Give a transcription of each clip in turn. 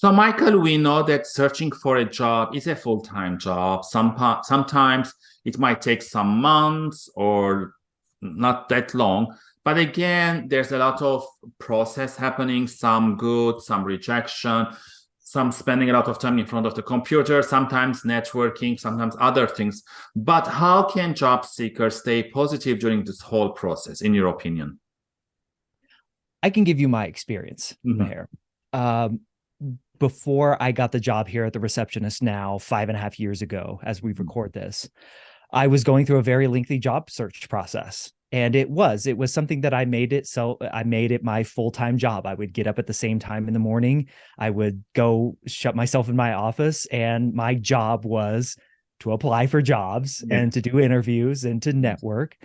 So, Michael, we know that searching for a job is a full-time job. Some sometimes it might take some months or not that long. But again, there's a lot of process happening, some good, some rejection, some spending a lot of time in front of the computer, sometimes networking, sometimes other things. But how can job seekers stay positive during this whole process, in your opinion? I can give you my experience mm -hmm. here. Um, before I got the job here at the receptionist now, five and a half years ago, as we mm-hmm. record this, I was going through a very lengthy job search process. And it was, it was something that I made it. So I made it my full-time job. I would get up at the same time in the morning. I would go shut myself in my office and my job was to apply for jobs yeah. and to do interviews and to network.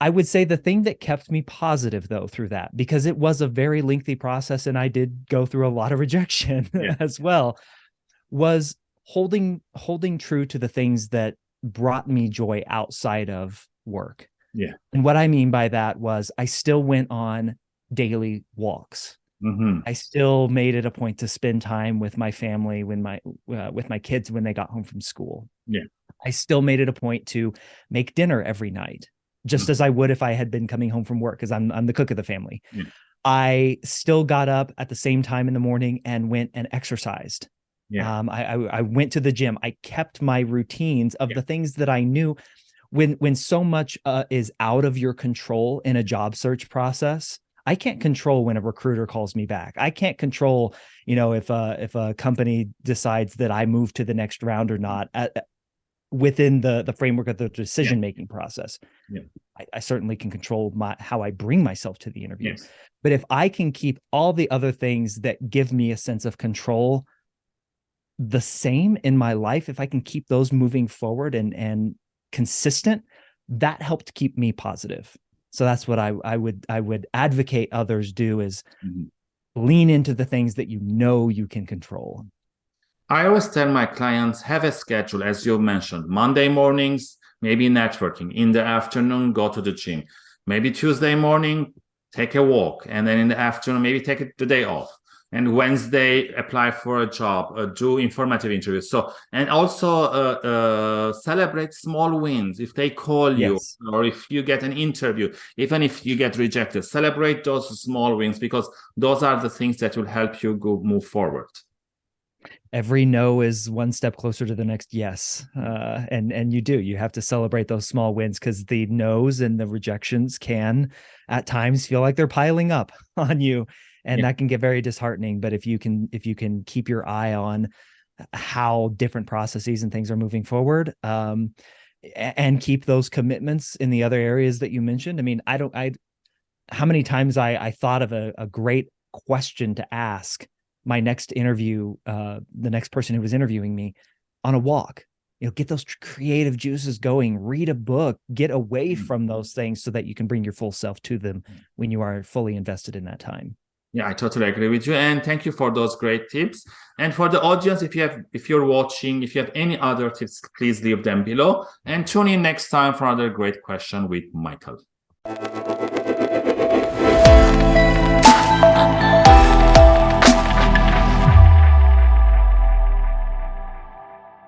I would say the thing that kept me positive though through that, because it was a very lengthy process and I did go through a lot of rejection yeah. as well, was holding holding true to the things that brought me joy outside of work. Yeah. And what I mean by that was I still went on daily walks. Mm -hmm. I still made it a point to spend time with my family when my uh, with my kids when they got home from school. Yeah. I still made it a point to make dinner every night just as I would if I had been coming home from work because I'm I'm the cook of the family. Yeah. I still got up at the same time in the morning and went and exercised. Yeah. Um, I, I, I went to the gym. I kept my routines of yeah. the things that I knew. When when so much uh, is out of your control in a job search process, I can't control when a recruiter calls me back. I can't control, you know, if a if a company decides that I move to the next round or not. At, within the the framework of the decision making yeah. process. Yeah. I, I, certainly can control my how I bring myself to the interview. Yes. But if I can keep all the other things that give me a sense of control the same in my life, if I can keep those moving forward and and consistent, that helped keep me positive. So that's what I I would I would advocate others do is mm -hmm. lean into the things that you know you can control. I always tell my clients, have a schedule, as you mentioned, Monday mornings, maybe networking. In the afternoon, go to the gym. Maybe Tuesday morning, take a walk. And then in the afternoon, maybe take the day off. And Wednesday, apply for a job, uh, do informative interviews. So, and also uh, uh, celebrate small wins. If they call you or if you get an interview, even if you get rejected, celebrate those small wins because those are the things that will help you go move forward every no is one step closer to the next yes uh, and and you do you have to celebrate those small wins because the no's and the rejections can at times feel like they're piling up on you and yeah. that can get very disheartening but if you can if you can keep your eye on how different processes and things are moving forward um, and keep those commitments in the other areas that you mentioned i mean i don't i how many times i i thought of a, a great question to ask my next interview, uh, the next person who was interviewing me on a walk, you know, get those creative juices going, read a book, get away mm. from those things so that you can bring your full self to them mm. when you are fully invested in that time. Yeah, I totally agree with you. And thank you for those great tips. And for the audience, if you have, if you're watching, if you have any other tips, please leave them below and tune in next time for another great question with Michael.